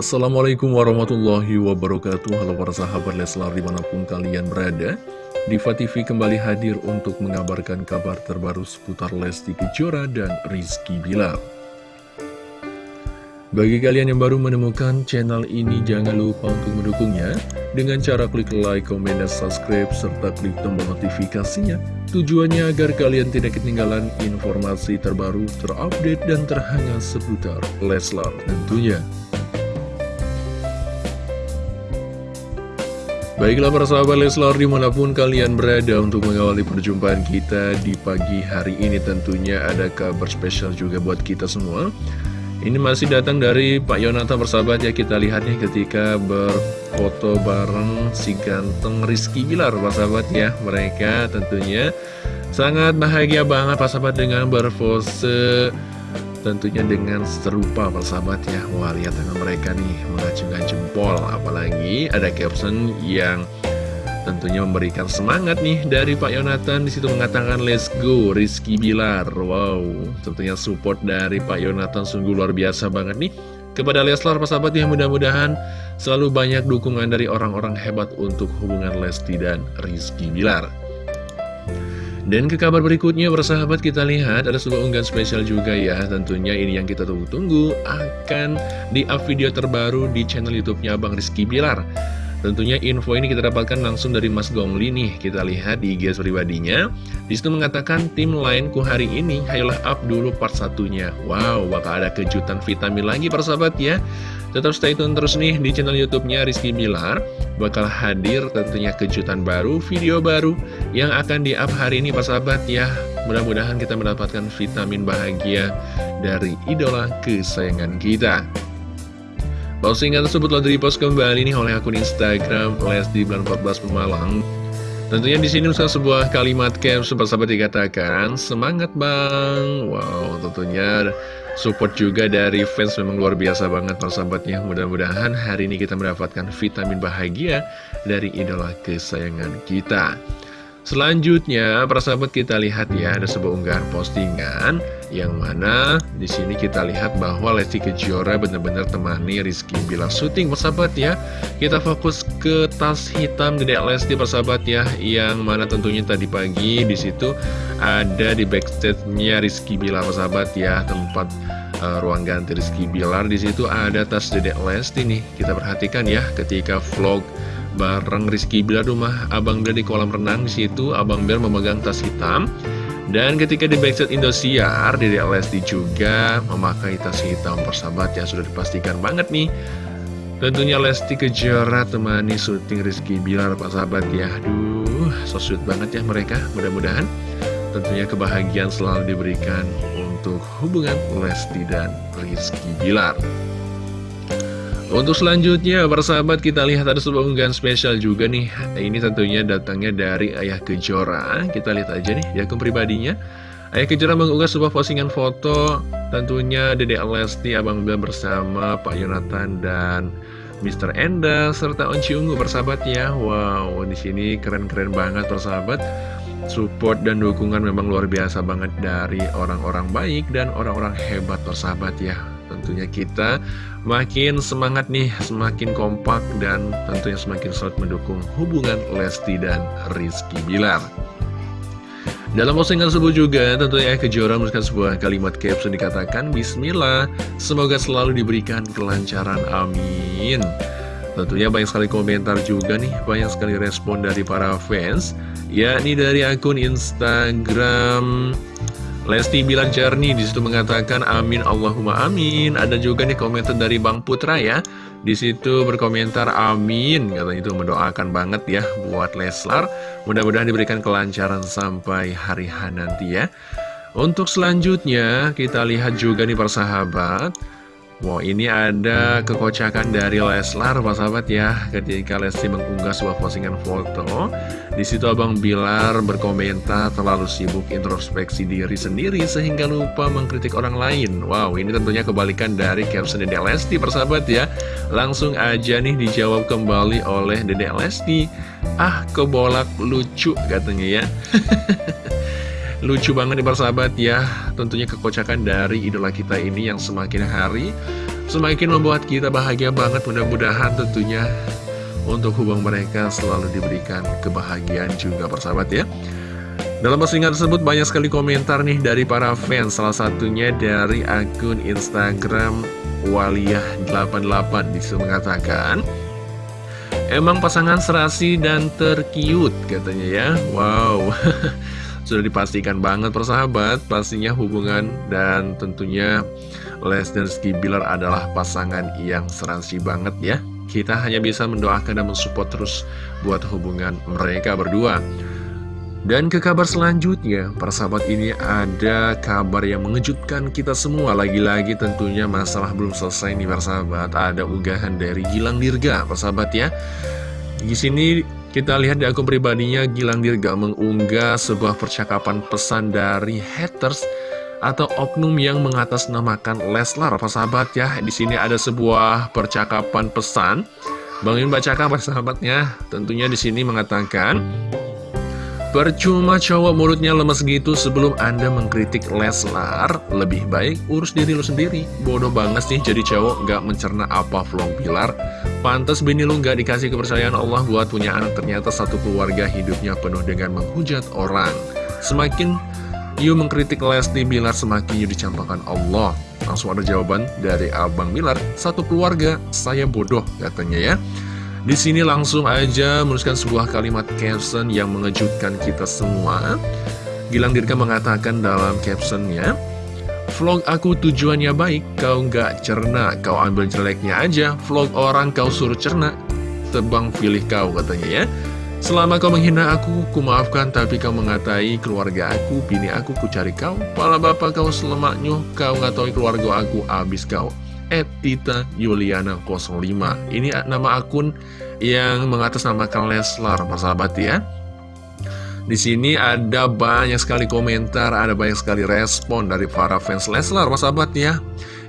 Assalamualaikum warahmatullahi wabarakatuh. Halo para sahabat Leslar di mana pun kalian berada Diva TV kembali hadir untuk mengabarkan kabar terbaru seputar Lesti Kejora dan Rizky Bilar. Bagi kalian yang baru menemukan channel ini jangan lupa untuk mendukungnya. Dengan cara klik like, komen, dan subscribe serta klik tombol notifikasinya. Tujuannya agar kalian tidak ketinggalan informasi terbaru, terupdate, dan terhangat seputar Leslar tentunya Baiklah para sahabat Leslar di mana pun kalian berada untuk mengawali perjumpaan kita di pagi hari ini tentunya ada kabar spesial juga buat kita semua. Ini masih datang dari Pak Yonata bersahabat ya kita lihatnya ketika berfoto bareng si ganteng Rizky Bilar sahabat ya. Mereka tentunya sangat bahagia banget sahabat dengan berpose Tentunya dengan serupa persahabat ya. Wah lihat dengan mereka nih mengacungkan jempol. Apalagi ada caption yang tentunya memberikan semangat nih dari Pak Yonatan. Di situ mengatakan let's go Rizky Bilar. Wow tentunya support dari Pak Yonatan sungguh luar biasa banget nih. Kepada Leslar persahabat yang mudah-mudahan selalu banyak dukungan dari orang-orang hebat untuk hubungan Lesti dan Rizky Bilar dan ke kabar berikutnya bersahabat kita lihat ada sebuah unggahan spesial juga ya. Tentunya ini yang kita tunggu-tunggu akan di up video terbaru di channel youtube-nya Bang Rizky Bilar Tentunya info ini kita dapatkan langsung dari Mas Gongli nih Kita lihat di IG pribadinya Di situ mengatakan tim lainku hari ini Hayolah up dulu part satunya Wow bakal ada kejutan vitamin lagi persahabat ya Tetap stay tune terus nih di channel YouTube-nya Rizky Bilar. Bakal hadir tentunya kejutan baru, video baru yang akan di-up hari ini Pak sahabat ya. Mudah-mudahan kita mendapatkan vitamin bahagia dari idola kesayangan kita. Postingan tersebut telah di-post kembali nih oleh akun Instagram Lesti 14 Pemalang. Tentunya di sini usah sebuah kalimat caption persahabat dikatakan semangat bang. Wow, tentunya support juga dari fans memang luar biasa banget persahabatnya. Mudah-mudahan hari ini kita mendapatkan vitamin bahagia dari idola kesayangan kita. Selanjutnya, persahabat kita lihat ya, ada sebuah unggahan postingan yang mana di sini kita lihat bahwa Lesti Kejora benar-benar temani Rizky bila syuting persahabat ya. Kita fokus ke tas hitam Dedek Lesti persahabat ya, yang mana tentunya tadi pagi di situ ada di backstage-nya Rizky Bila persahabat ya, tempat uh, ruang ganti Rizky Bilar. Di situ ada tas Dedek Lesti nih. Kita perhatikan ya ketika vlog bareng Rizky Bilar rumah Abang Bilar di kolam renang di situ Abang Bilar memegang tas hitam dan ketika di backstage Indosiar Dede Lesti juga memakai tas hitam persahabat yang sudah dipastikan banget nih. Tentunya Lesti Kejora temani syuting Rizky Bilar Pak sahabat ya. Aduh so sweet banget ya mereka mudah-mudahan. Tentunya kebahagiaan selalu diberikan untuk hubungan Lesti dan Rizky Bilar untuk selanjutnya, para sahabat kita lihat ada sebuah unggahan spesial juga nih. Ini tentunya datangnya dari Ayah Kejora. Kita lihat aja nih di akun pribadinya. Ayah Kejora mengunggah sebuah postingan foto tentunya Dede Lesti, Abang Bel bersama Pak Yonatan dan Mr. Enda serta Onci Ungu persahabat ya. Wow, di sini keren-keren banget persahabat. Support dan dukungan memang luar biasa banget dari orang-orang baik dan orang-orang hebat persahabat ya tentunya kita makin semangat nih, semakin kompak dan tentunya semakin solid mendukung hubungan Lesti dan Rizky Bilar. Dalam postingan tersebut juga tentunya Kejora menuliskan sebuah kalimat caption dikatakan Bismillah, semoga selalu diberikan kelancaran, amin. Tentunya banyak sekali komentar juga nih, banyak sekali respon dari para fans, yakni dari akun Instagram Lesti bilang jernih di situ mengatakan amin Allahumma amin. Ada juga nih komentar dari Bang Putra ya. Di situ berkomentar amin. Katanya itu mendoakan banget ya buat Leslar. Mudah-mudahan diberikan kelancaran sampai hari H nanti ya. Untuk selanjutnya kita lihat juga nih persahabat. Wow, ini ada kekocakan dari Leslar, Pak sahabat ya. Ketika Lesti mengunggah sebuah postingan foto, di situ Abang Bilar berkomentar terlalu sibuk introspeksi diri sendiri sehingga lupa mengkritik orang lain. Wow, ini tentunya kebalikan dari caption Dedek Lesti, persahabat ya. Langsung aja nih dijawab kembali oleh Dedek Lesti. Ah, kebolak lucu katanya ya. Lucu banget nih persahabat ya. Tentunya kekocakan dari idola kita ini yang semakin hari semakin membuat kita bahagia banget. Mudah-mudahan tentunya untuk hubungan mereka selalu diberikan kebahagiaan juga persahabat ya. Dalam postingan tersebut banyak sekali komentar nih dari para fans. Salah satunya dari akun Instagram Waliyah88 Di situ mengatakan Emang pasangan serasi dan terkiut katanya ya. Wow Sudah dipastikan banget persahabat Pastinya hubungan dan tentunya Les dan Rizky Bilar adalah pasangan yang serasi banget ya Kita hanya bisa mendoakan dan mensupport terus buat hubungan mereka berdua dan ke kabar selanjutnya, para sahabat ini ada kabar yang mengejutkan kita semua. Lagi-lagi tentunya masalah belum selesai nih para sahabat. Ada unggahan dari Gilang Dirga, para sahabat ya. Di sini kita lihat di akun pribadinya Gilang Dirga mengunggah sebuah percakapan pesan dari haters atau oknum yang mengatasnamakan Leslar, para sahabat ya. Di sini ada sebuah percakapan pesan. Bang Yun bacakan para sahabatnya. Tentunya di sini mengatakan Percuma cowok mulutnya lemes gitu sebelum anda mengkritik Leslar. Lebih baik urus diri lu sendiri. Bodoh banget sih jadi cowok gak mencerna apa vlog Pilar. Pantes bini lu gak dikasih kepercayaan Allah buat punya anak. Ternyata satu keluarga hidupnya penuh dengan menghujat orang. Semakin you mengkritik Lesti Bilar semakin you dicampakkan Allah. Langsung ada jawaban dari Abang Bilar. Satu keluarga saya bodoh katanya ya di sini langsung aja menuliskan sebuah kalimat caption yang mengejutkan kita semua. Gilang Dirga mengatakan dalam captionnya, Vlog aku tujuannya baik, kau nggak cerna, kau ambil jeleknya aja, vlog orang kau suruh cerna, tebang pilih kau katanya ya. Selama kau menghina aku, ku maafkan, tapi kau mengatai keluarga aku, bini aku, ku cari kau, pala bapak kau selemaknya, kau ngatai keluarga aku, abis kau. Etita Yuliana 05 Ini nama akun yang mengatasnamakan Leslar, persahabat ya. Di sini ada banyak sekali komentar, ada banyak sekali respon dari para fans Leslar, persahabat ya.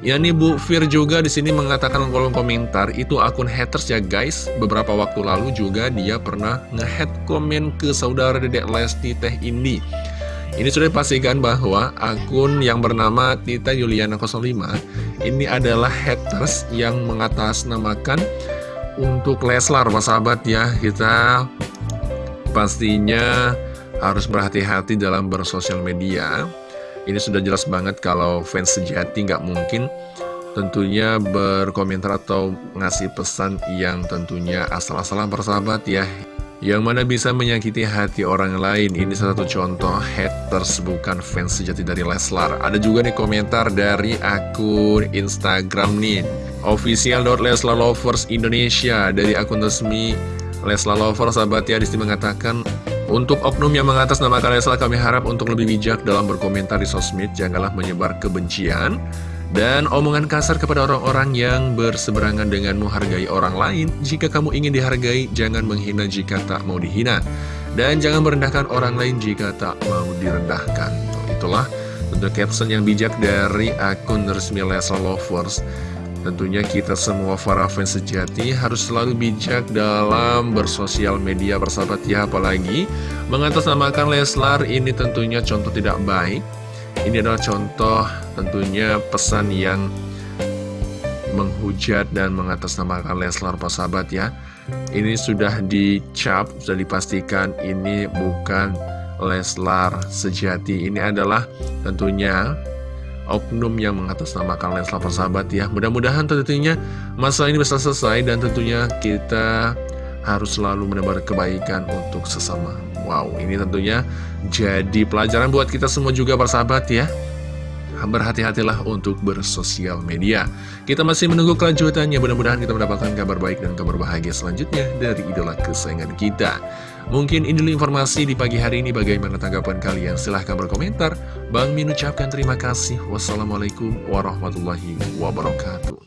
Ya nih Bu Fir juga di sini mengatakan kolom komentar itu akun haters ya guys. Beberapa waktu lalu juga dia pernah ngehead komen ke saudara Dedek Lesti Teh Indi. Ini sudah dipastikan bahwa akun yang bernama Tita Yuliana 05 ini adalah haters yang mengatasnamakan untuk Leslar, Pak sahabat ya. Kita pastinya harus berhati-hati dalam bersosial media. Ini sudah jelas banget kalau fans sejati nggak mungkin tentunya berkomentar atau ngasih pesan yang tentunya asal-asalan persahabat ya yang mana bisa menyakiti hati orang lain. Ini salah satu contoh haters bukan fans sejati dari Leslar. Ada juga nih komentar dari akun Instagram nih. Official.leslalovers Indonesia dari akun resmi Leslar Lovers sahabat ya di situ mengatakan untuk oknum yang mengatasnamakan Leslar kami harap untuk lebih bijak dalam berkomentar di sosmed janganlah menyebar kebencian dan omongan kasar kepada orang-orang yang berseberangan denganmu hargai orang lain. Jika kamu ingin dihargai, jangan menghina jika tak mau dihina. Dan jangan merendahkan orang lain jika tak mau direndahkan. Itulah bentuk caption yang bijak dari akun resmi Lesa Lovers. Tentunya kita semua para fans sejati harus selalu bijak dalam bersosial media bersahabat ya apalagi mengatasnamakan Leslar ini tentunya contoh tidak baik ini adalah contoh tentunya pesan yang menghujat dan mengatasnamakan Leslar sahabat ya. Ini sudah dicap, sudah dipastikan ini bukan Leslar sejati. Ini adalah tentunya oknum yang mengatasnamakan Leslar sahabat ya. Mudah-mudahan tentunya masalah ini bisa selesai dan tentunya kita harus selalu menebar kebaikan untuk sesama Wow, ini tentunya jadi pelajaran buat kita semua juga persahabat ya. Berhati-hatilah untuk bersosial media. Kita masih menunggu kelanjutannya. Mudah-mudahan kita mendapatkan kabar baik dan kabar bahagia selanjutnya Dari idola kesayangan kita. Mungkin ini informasi di pagi hari ini. Bagaimana tanggapan kalian? Silahkan berkomentar. Bang Min ucapkan terima kasih. Wassalamualaikum warahmatullahi wabarakatuh